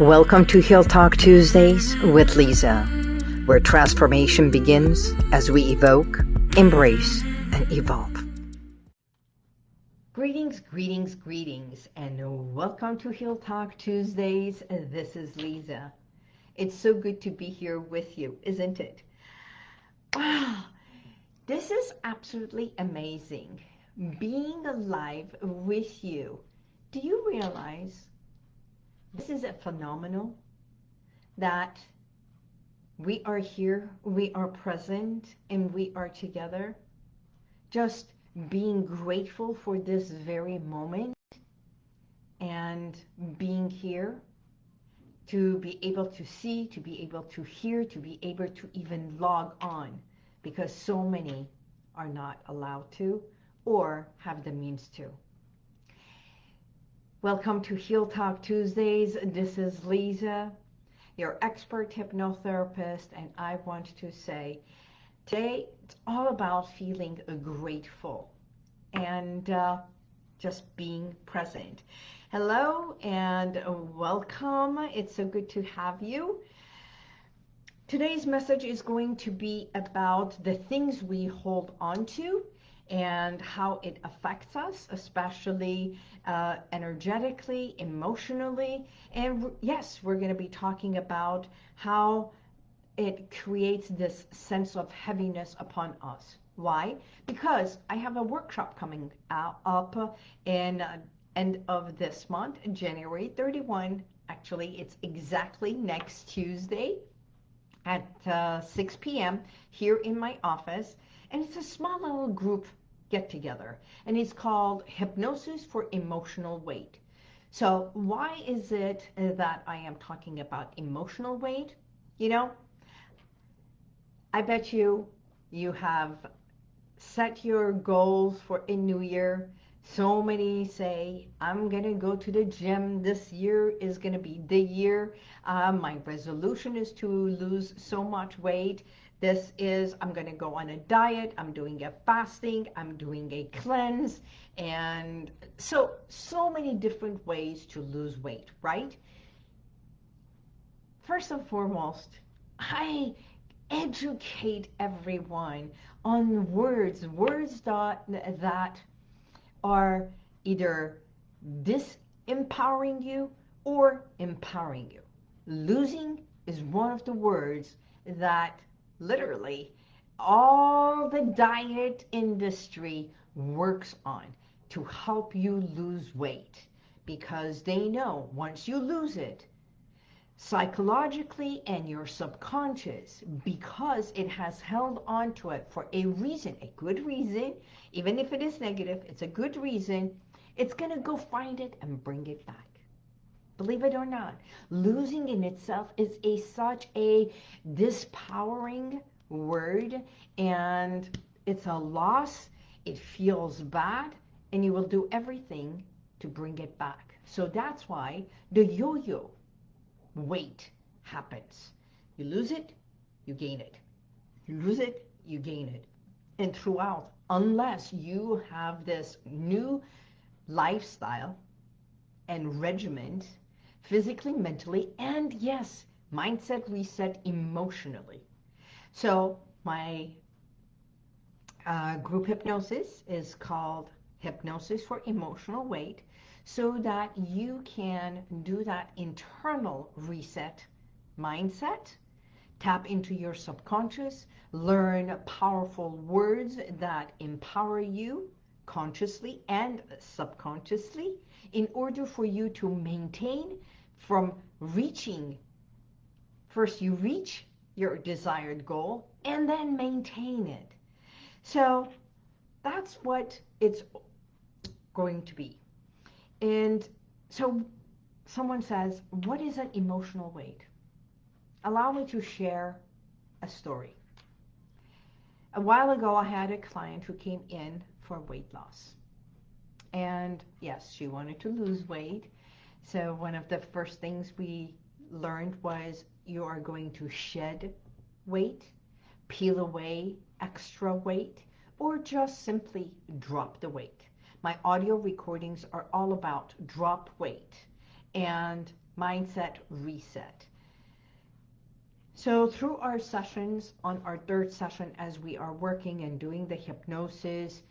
Welcome to Heal Talk Tuesdays with Lisa, where transformation begins as we evoke, embrace, and evolve. Greetings, greetings, greetings, and welcome to Heal Talk Tuesdays. This is Lisa. It's so good to be here with you, isn't it? Wow, this is absolutely amazing. Being alive with you. Do you realize this is a phenomenal that we are here, we are present, and we are together. Just being grateful for this very moment and being here to be able to see, to be able to hear, to be able to even log on because so many are not allowed to or have the means to. Welcome to Heal Talk Tuesdays. This is Lisa, your expert hypnotherapist, and I want to say today it's all about feeling grateful and uh, just being present. Hello and welcome. It's so good to have you. Today's message is going to be about the things we hold on to and how it affects us, especially uh, energetically, emotionally. And yes, we're going to be talking about how it creates this sense of heaviness upon us. Why? Because I have a workshop coming up in uh, end of this month, January 31. Actually, it's exactly next Tuesday at uh, 6 p.m. here in my office. And it's a small little group get together and it's called Hypnosis for Emotional Weight. So why is it that I am talking about emotional weight? You know, I bet you you have set your goals for a new year. So many say, I'm going to go to the gym. This year is going to be the year. Uh, my resolution is to lose so much weight. This is, I'm going to go on a diet, I'm doing a fasting, I'm doing a cleanse, and so, so many different ways to lose weight, right? First and foremost, I educate everyone on words, words that, that are either disempowering you or empowering you. Losing is one of the words that literally, all the diet industry works on to help you lose weight because they know once you lose it, psychologically and your subconscious, because it has held on to it for a reason, a good reason, even if it is negative, it's a good reason, it's going to go find it and bring it back. Believe it or not, losing in itself is a such a dispowering word and it's a loss. It feels bad and you will do everything to bring it back. So that's why the yo-yo weight happens. You lose it, you gain it. You lose it, you gain it. And throughout, unless you have this new lifestyle and regiment physically, mentally, and yes, mindset reset emotionally. So my uh, group hypnosis is called Hypnosis for Emotional Weight so that you can do that internal reset mindset, tap into your subconscious, learn powerful words that empower you consciously and subconsciously in order for you to maintain from reaching. First, you reach your desired goal and then maintain it. So that's what it's going to be. And so someone says, what is an emotional weight? Allow me to share a story. A while ago, I had a client who came in for weight loss. And yes, she wanted to lose weight. So one of the first things we learned was you are going to shed weight, peel away extra weight, or just simply drop the weight. My audio recordings are all about drop weight. And mindset reset. So through our sessions, on our third session, as we are working and doing the hypnosis,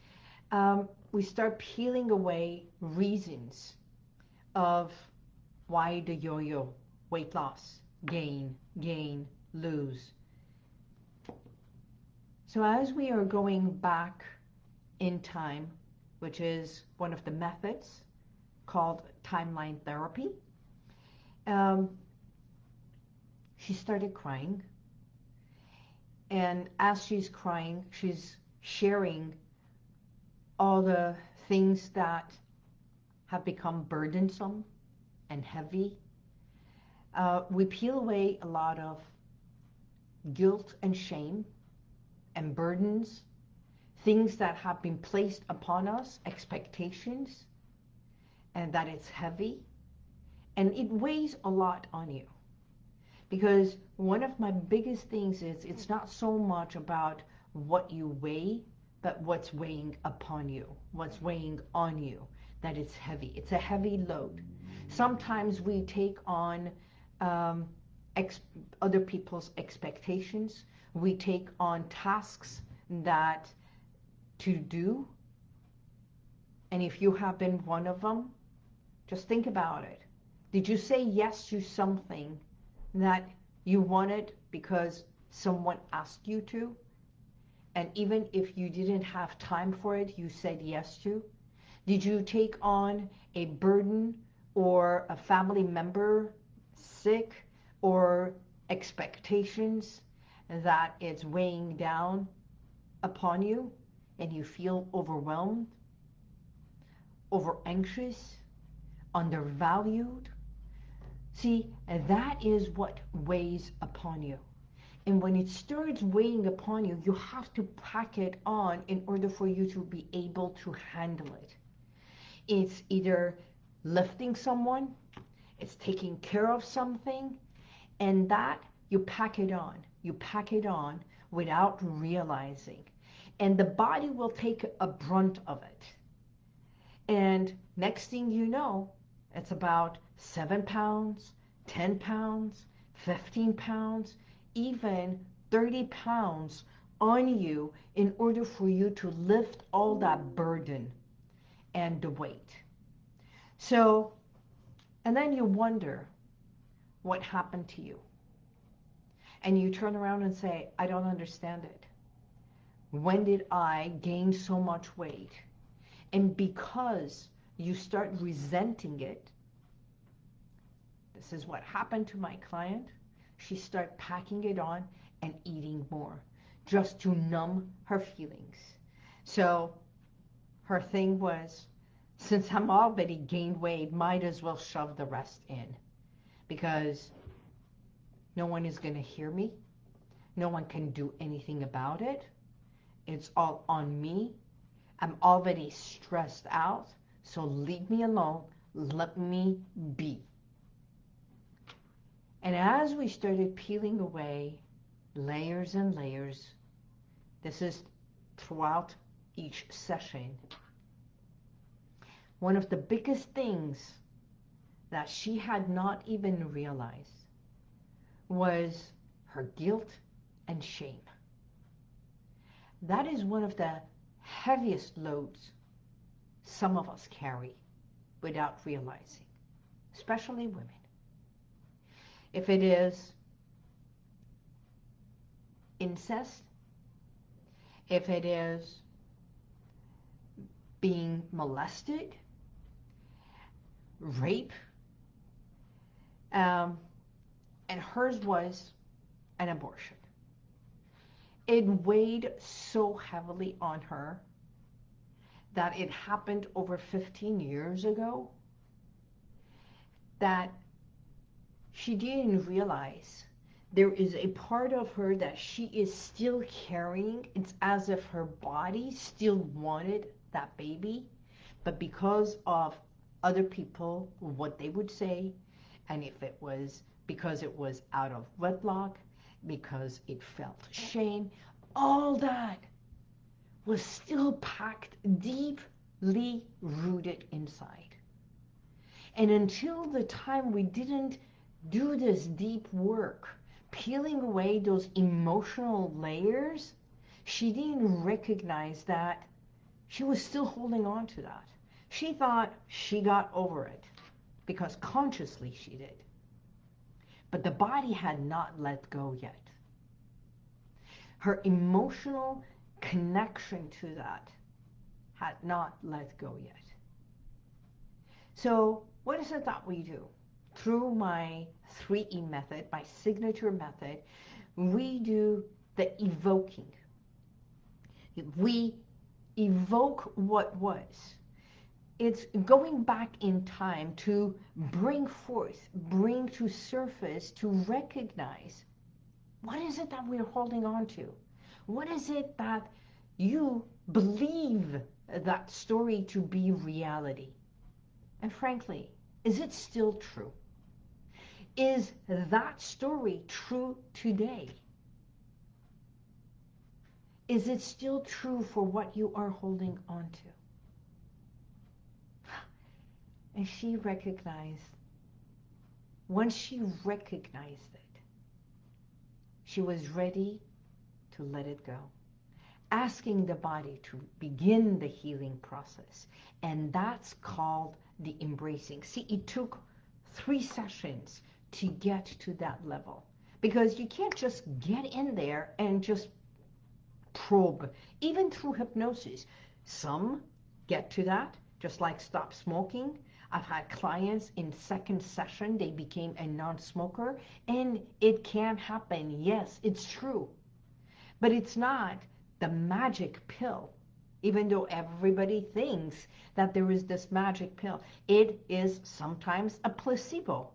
um, we start peeling away reasons of why the yo-yo, weight loss, gain, gain, lose. So as we are going back in time, which is one of the methods called timeline therapy, um, she started crying. And as she's crying, she's sharing all the things that have become burdensome and heavy. Uh, we peel away a lot of guilt and shame and burdens, things that have been placed upon us, expectations, and that it's heavy. And it weighs a lot on you. Because one of my biggest things is it's not so much about what you weigh, but what's weighing upon you, what's weighing on you, that it's heavy. It's a heavy load. Sometimes we take on um, other people's expectations. We take on tasks that to do. And if you have been one of them, just think about it. Did you say yes to something that you wanted because someone asked you to? And even if you didn't have time for it, you said yes to? Did you take on a burden or a family member sick or expectations that it's weighing down upon you and you feel overwhelmed, over anxious, undervalued? See, that is what weighs upon you. And when it starts weighing upon you, you have to pack it on in order for you to be able to handle it. It's either lifting someone, it's taking care of something, and that you pack it on. You pack it on without realizing. And the body will take a brunt of it. And next thing you know, it's about seven pounds, 10 pounds, 15 pounds, even 30 pounds on you in order for you to lift all that burden and the weight. So, and then you wonder what happened to you. And you turn around and say, I don't understand it. When did I gain so much weight? And because you start resenting it, this is what happened to my client. She started packing it on and eating more just to numb her feelings. So her thing was, since I'm already gained weight, might as well shove the rest in because no one is going to hear me. No one can do anything about it. It's all on me. I'm already stressed out, so leave me alone. Let me be. And as we started peeling away layers and layers, this is throughout each session, one of the biggest things that she had not even realized was her guilt and shame. That is one of the heaviest loads some of us carry without realizing, especially women. If it is incest, if it is being molested, rape, um, and hers was an abortion. It weighed so heavily on her that it happened over 15 years ago that she didn't realize there is a part of her that she is still carrying. It's as if her body still wanted that baby, but because of other people, what they would say, and if it was because it was out of wedlock, because it felt shame, all that was still packed deeply rooted inside. And until the time we didn't do this deep work, peeling away those emotional layers, she didn't recognize that she was still holding on to that. She thought she got over it because consciously she did. But the body had not let go yet. Her emotional connection to that had not let go yet. So what is it that we do? Through my 3E method, my signature method, we do the evoking. We evoke what was. It's going back in time to bring forth, bring to surface, to recognize what is it that we're holding on to? What is it that you believe that story to be reality? And frankly, is it still true? Is that story true today? Is it still true for what you are holding on to? And she recognized, once she recognized it, she was ready to let it go asking the body to begin the healing process. And that's called the embracing. See, it took three sessions to get to that level because you can't just get in there and just probe, even through hypnosis. Some get to that, just like stop smoking. I've had clients in second session, they became a non-smoker, and it can happen. Yes, it's true. But it's not the magic pill even though everybody thinks that there is this magic pill. It is sometimes a placebo.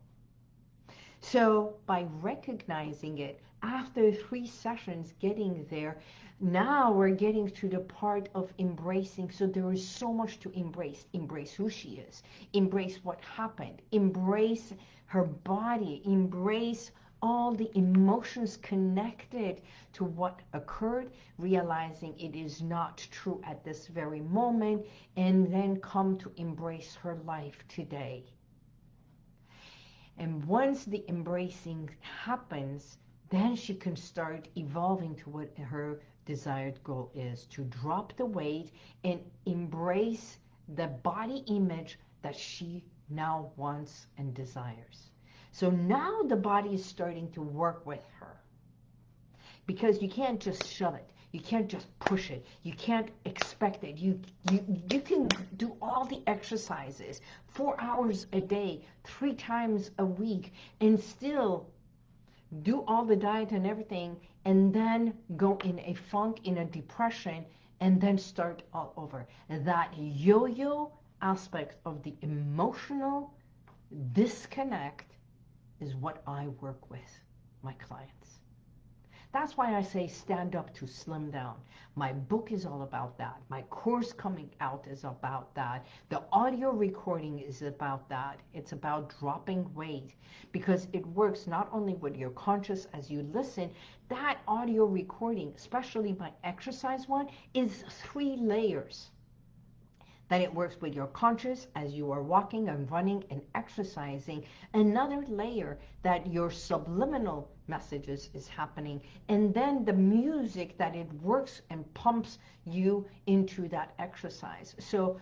So by recognizing it, after three sessions getting there, now we're getting to the part of embracing. So there is so much to embrace. Embrace who she is. Embrace what happened. Embrace her body. Embrace all the emotions connected to what occurred, realizing it is not true at this very moment, and then come to embrace her life today. And once the embracing happens, then she can start evolving to what her desired goal is, to drop the weight and embrace the body image that she now wants and desires. So now the body is starting to work with her. Because you can't just shove it. You can't just push it. You can't expect it. You, you, you can do all the exercises, four hours a day, three times a week, and still do all the diet and everything, and then go in a funk, in a depression, and then start all over. That yo-yo aspect of the emotional disconnect is what I work with my clients. That's why I say stand up to slim down. My book is all about that. My course coming out is about that. The audio recording is about that. It's about dropping weight because it works not only with your conscious as you listen, that audio recording, especially my exercise one, is three layers that it works with your conscious as you are walking and running and exercising. Another layer that your subliminal messages is happening. And then the music that it works and pumps you into that exercise. So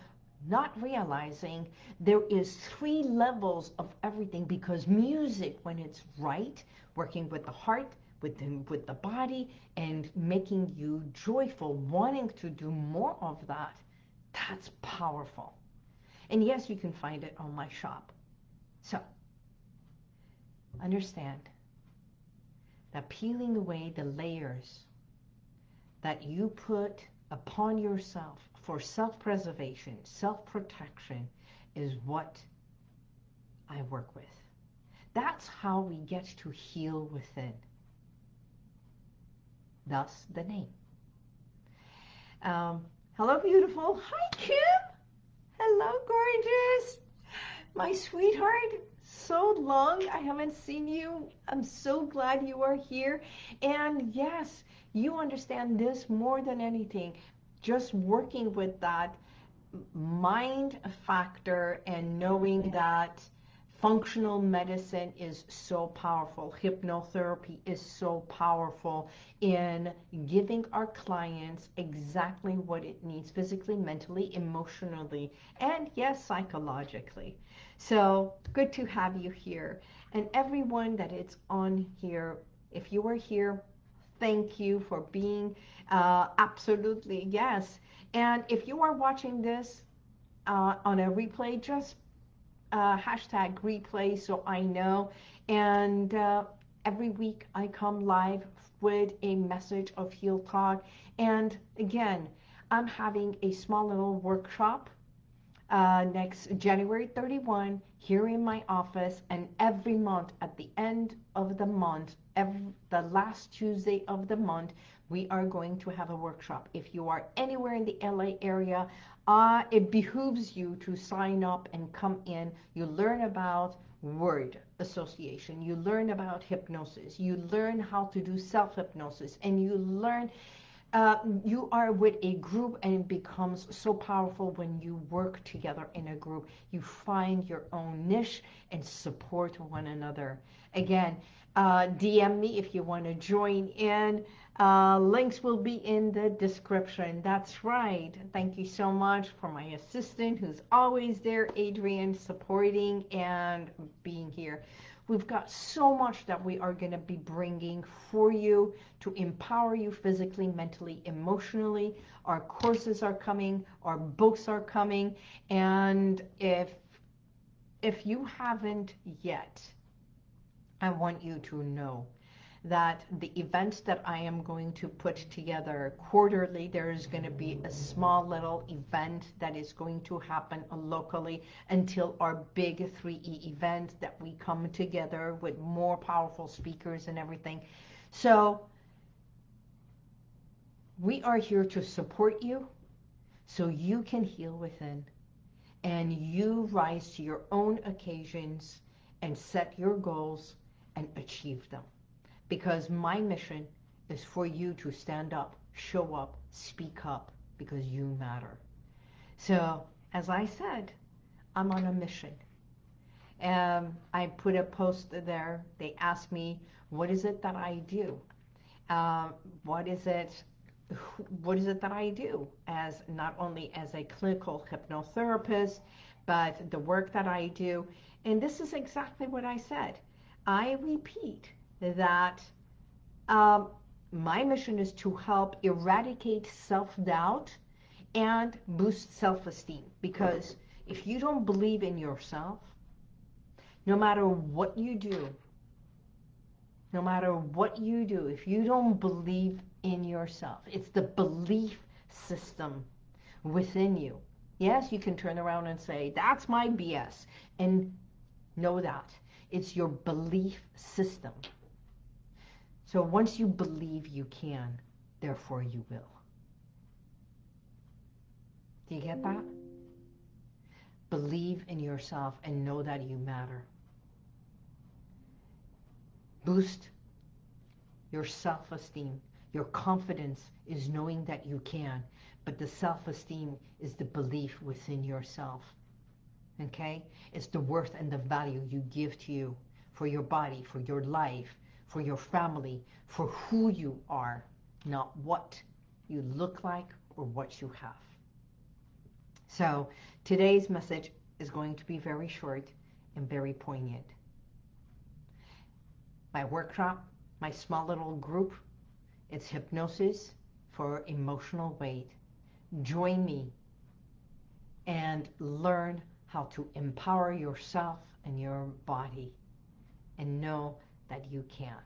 not realizing there is three levels of everything because music, when it's right, working with the heart, with the, with the body, and making you joyful, wanting to do more of that, that's powerful. And yes, you can find it on my shop. So, understand that peeling away the layers that you put upon yourself for self-preservation, self-protection is what I work with. That's how we get to heal within. Thus the name. Um, Hello, beautiful. Hi, Kim. Hello, gorgeous. My sweetheart. So long. I haven't seen you. I'm so glad you are here. And yes, you understand this more than anything. Just working with that mind factor and knowing that functional medicine is so powerful. Hypnotherapy is so powerful in giving our clients exactly what it needs physically, mentally, emotionally, and yes, psychologically. So good to have you here. And everyone that is on here, if you are here, thank you for being uh, absolutely, yes. And if you are watching this uh, on a replay, just uh, hashtag replay so I know. And uh, every week I come live with a message of Heal Talk. And again, I'm having a small little workshop uh, next January 31 here in my office and every month at the end of the month, every, the last Tuesday of the month, we are going to have a workshop. If you are anywhere in the LA area, uh, it behooves you to sign up and come in. You learn about word association. You learn about hypnosis. You learn how to do self-hypnosis. And you learn, uh, you are with a group and it becomes so powerful when you work together in a group. You find your own niche and support one another. Again, uh, DM me if you want to join in. Uh, links will be in the description. That's right. Thank you so much for my assistant who's always there, Adrian, supporting and being here. We've got so much that we are going to be bringing for you to empower you physically, mentally, emotionally. Our courses are coming, our books are coming, and if if you haven't yet, I want you to know that the events that I am going to put together quarterly, there is going to be a small little event that is going to happen locally until our big 3E event that we come together with more powerful speakers and everything. So we are here to support you so you can heal within and you rise to your own occasions and set your goals and achieve them because my mission is for you to stand up, show up, speak up, because you matter. So, as I said, I'm on a mission. Um, I put a post there. They asked me, what is it that I do? Uh, what is it what is it that I do as not only as a clinical hypnotherapist, but the work that I do. And this is exactly what I said. I repeat, that um, my mission is to help eradicate self-doubt and boost self-esteem. Because if you don't believe in yourself, no matter what you do, no matter what you do, if you don't believe in yourself, it's the belief system within you. Yes, you can turn around and say, that's my BS. And know that. It's your belief system. So once you believe you can, therefore you will. Do you get that? Believe in yourself and know that you matter. Boost your self-esteem. Your confidence is knowing that you can, but the self-esteem is the belief within yourself. Okay? It's the worth and the value you give to you for your body, for your life, for your family, for who you are, not what you look like or what you have. So today's message is going to be very short and very poignant. My workshop, my small little group, it's hypnosis for emotional weight. Join me and learn how to empower yourself and your body and know that you can.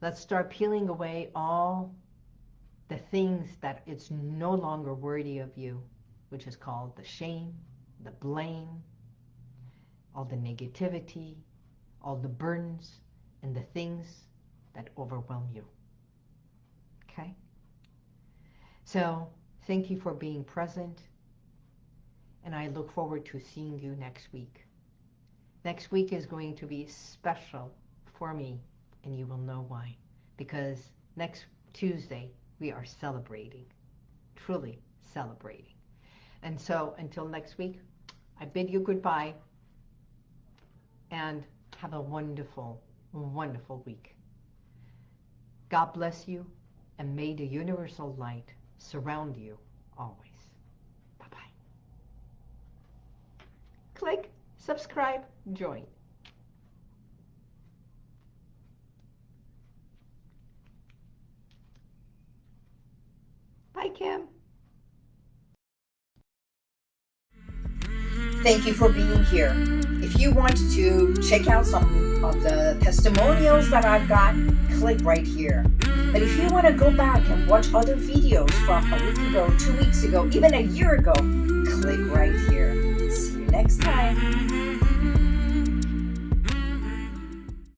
Let's start peeling away all the things that it's no longer worthy of you, which is called the shame, the blame, all the negativity, all the burdens, and the things that overwhelm you. Okay? So, thank you for being present, and I look forward to seeing you next week. Next week is going to be special for me, and you will know why. Because next Tuesday, we are celebrating, truly celebrating. And so until next week, I bid you goodbye and have a wonderful, wonderful week. God bless you and may the universal light surround you always. Click, subscribe, join. Bye, Kim. Thank you for being here. If you want to check out some of the testimonials that I've got, click right here. But if you want to go back and watch other videos from a week ago, two weeks ago, even a year ago, click right here. Next time. Mm-hmm.